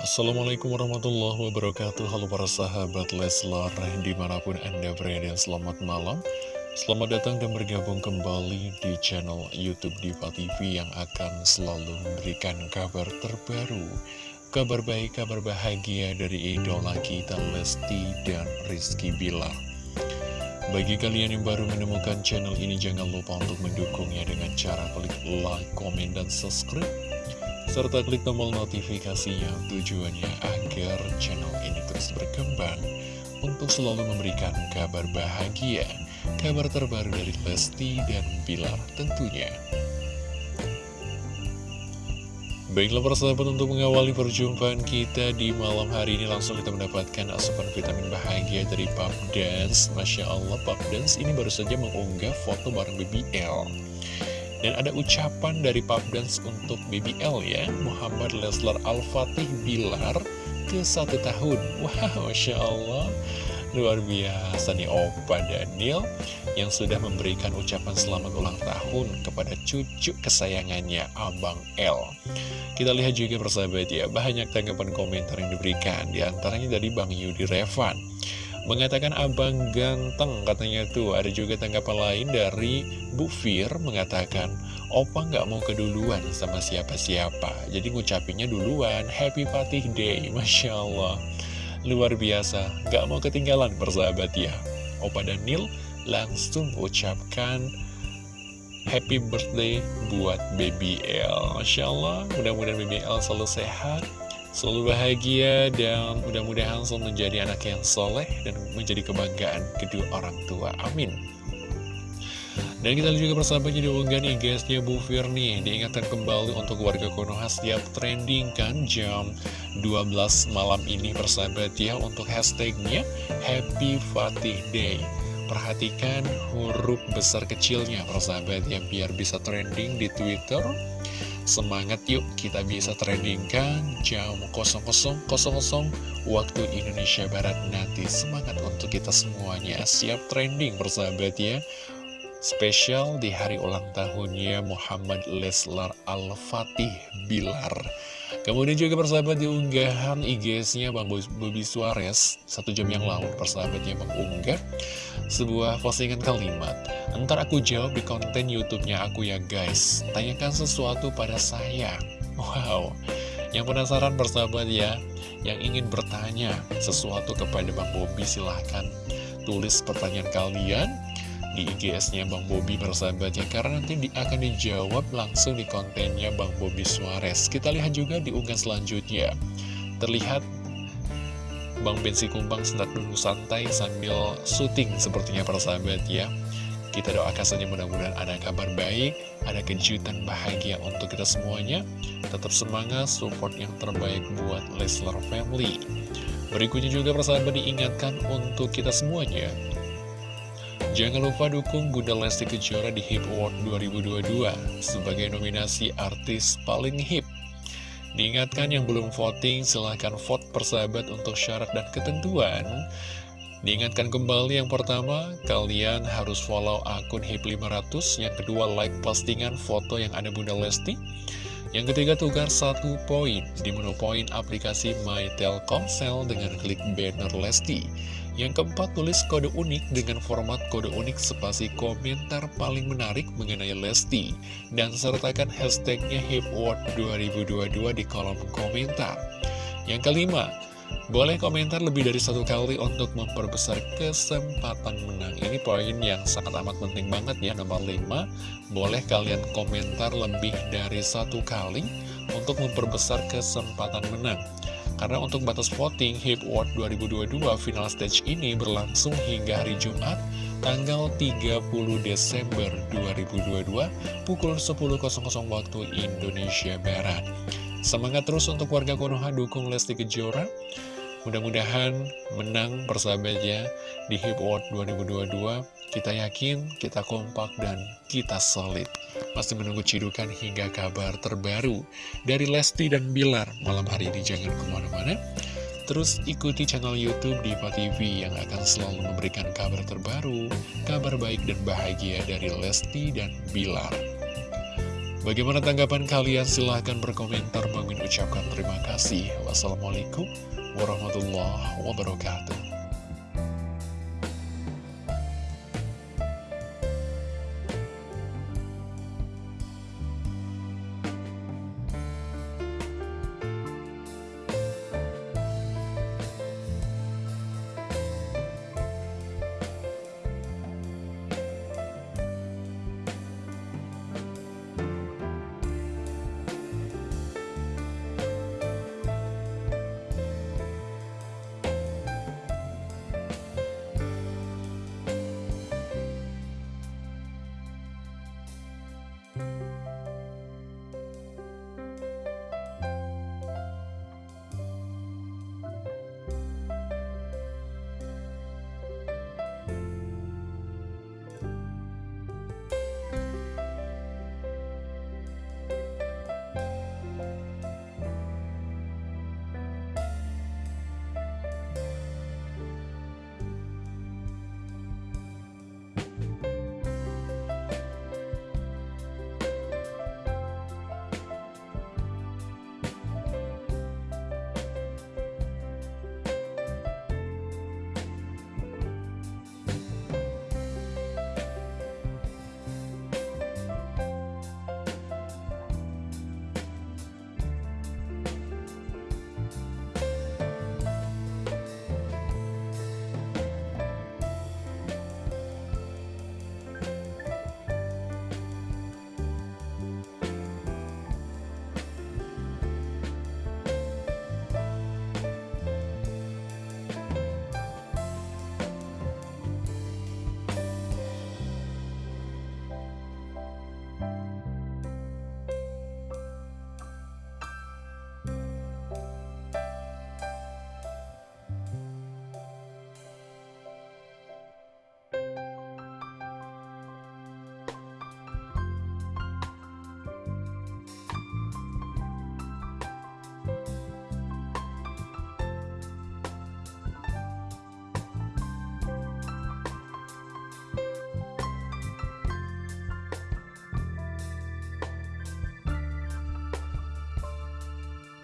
Assalamualaikum warahmatullahi wabarakatuh. Halo para sahabat Leslar Di mana pun anda berada selamat malam. Selamat datang dan bergabung kembali di channel Youtube Diva TV Yang akan selalu memberikan kabar terbaru. Kabar baik, kabar bahagia dari idola kita Lesti dan Rizky Bilar. Bagi kalian yang baru menemukan channel ini, jangan lupa untuk mendukungnya dengan cara klik like, komen, dan subscribe serta klik tombol notifikasinya tujuannya agar channel ini terus berkembang untuk selalu memberikan kabar bahagia, kabar terbaru dari Lesti dan Bilar tentunya. Baiklah persahabat untuk mengawali perjumpaan kita di malam hari ini langsung kita mendapatkan asupan vitamin bahagia dari Pop Dance Masya Allah Pop Dance ini baru saja mengunggah foto bareng BBL dan ada ucapan dari Pap Dance untuk BBL ya, Muhammad Leslar Al-Fatih Bilar ke satu tahun. Wow, Masya Allah. Luar biasa nih Opa Daniel yang sudah memberikan ucapan selamat ulang tahun kepada cucu kesayangannya Abang L. Kita lihat juga persahabat ya, banyak tanggapan komentar yang diberikan, di antaranya dari Bang Yudi Revan. Mengatakan abang ganteng katanya tuh. Ada juga tanggapan lain dari Bu Fir mengatakan Opa nggak mau keduluan sama siapa-siapa. Jadi ngucapinnya duluan Happy Fatih Day. Masya Allah. Luar biasa. Nggak mau ketinggalan persahabat ya. Opa Daniel langsung ucapkan Happy birthday buat Baby L. Masya Allah. Mudah-mudahan Baby L selalu sehat Selalu bahagia dan mudah-mudahan selalu menjadi anak yang soleh dan menjadi kebanggaan kedua orang tua. Amin. Dan kita lihat juga persahabat jadi unggahan IG-nya Bu Firni Diingatkan kembali untuk warga Konoha setiap trending kan jam 12 malam ini persahabat ya Untuk hashtagnya Happy Fatih Day Perhatikan huruf besar kecilnya persahabat ya Biar bisa trending di Twitter Semangat yuk kita bisa trendingkan jam 00.00 waktu Indonesia Barat nanti. Semangat untuk kita semuanya. Siap trending persahabat ya. Spesial di hari ulang tahunnya Muhammad Leslar Al-Fatih Bilar. Kemudian juga persahabat di unggahan IG-nya Bang Bobby Suarez. Satu jam yang lalu persahabatnya mengunggah Sebuah postingan kalimat Ntar aku jawab di konten YouTube-nya aku ya guys. Tanyakan sesuatu pada saya. Wow. Yang penasaran persahabat ya Yang ingin bertanya sesuatu kepada Bang Bobby silahkan tulis pertanyaan kalian di IGS-nya Bang Bobi persahabat ya. Karena nanti di, akan dijawab langsung di kontennya Bang Bobi Suarez. Kita lihat juga di unggahan selanjutnya. Terlihat Bang Bensi Kumbang sedang duduk santai sambil syuting sepertinya persahabat ya kita doakan saja mudah-mudahan ada kabar baik, ada kejutan bahagia untuk kita semuanya. Tetap semangat, support yang terbaik buat Leslar Family. Berikutnya juga persahabat diingatkan untuk kita semuanya. Jangan lupa dukung Bunda Lesti Kejora di HIP Award 2022 sebagai nominasi artis paling hip. Diingatkan yang belum voting, silahkan vote persahabat untuk syarat dan ketentuan. Diingatkan kembali yang pertama, kalian harus follow akun HIP500, yang kedua like postingan foto yang ada Bunda Lesti, yang ketiga tukar satu poin di menu poin aplikasi My Telkomsel dengan klik banner Lesti. Yang keempat tulis kode unik dengan format kode unik spasi komentar paling menarik mengenai Lesti. Dan sertakan hashtagnya HIPWORD 2022 di kolom komentar. Yang kelima, boleh komentar lebih dari satu kali untuk memperbesar kesempatan menang. Ini poin yang sangat amat penting banget ya, nomor 5. Boleh kalian komentar lebih dari satu kali untuk memperbesar kesempatan menang. Karena untuk batas voting HIP World 2022 final stage ini berlangsung hingga hari Jumat tanggal 30 Desember 2022 pukul 10.00 waktu Indonesia Barat. Semangat terus untuk warga Konoha dukung Lesti Kejora Mudah-mudahan menang persahabatnya di HIP Award 2022. Kita yakin, kita kompak, dan kita solid. Masih menunggu cidukan hingga kabar terbaru dari Lesti dan Bilar malam hari ini. Jangan ke mana-mana. Terus ikuti channel Youtube Diva TV yang akan selalu memberikan kabar terbaru, kabar baik dan bahagia dari Lesti dan Bilar. Bagaimana tanggapan kalian? Silahkan berkomentar. Bang ucapkan terima kasih. Wassalamualaikum warahmatullahi wabarakatuh.